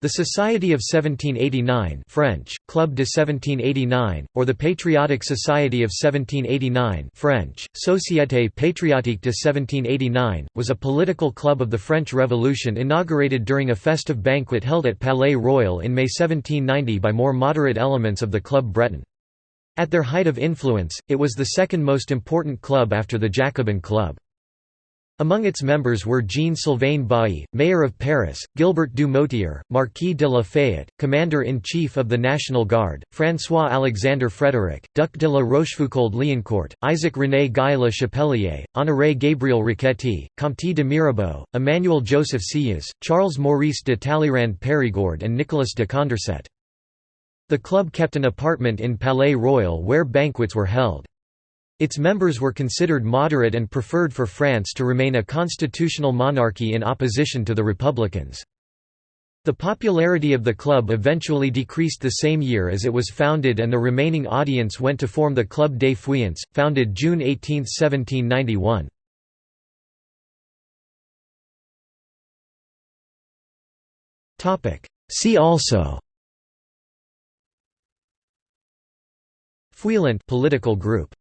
The Society of 1789 French, Club de 1789, or the Patriotic Society of 1789 French, Société patriotique de 1789, was a political club of the French Revolution inaugurated during a festive banquet held at Palais Royal in May 1790 by more moderate elements of the Club Breton. At their height of influence, it was the second most important club after the Jacobin Club. Among its members were Jean-Sylvain Bailly, mayor of Paris, Gilbert du Motier, Marquis de la Fayette, commander-in-chief of the National Guard, François-Alexandre Frédéric, Duc de la Rochefoucauld-Liancourt, Isaac-René Guy Le Chapelier, Honoré Gabriel Riquetti, Comte de Mirabeau, Emmanuel Joseph Sieyès, Charles-Maurice de Talleyrand Périgord and Nicolas de Condorcet. The club kept an apartment in Palais Royal where banquets were held. Its members were considered moderate and preferred for France to remain a constitutional monarchy in opposition to the Republicans. The popularity of the club eventually decreased the same year as it was founded and the remaining audience went to form the Club des Feuillants, founded June 18, 1791. See also Feuillant political group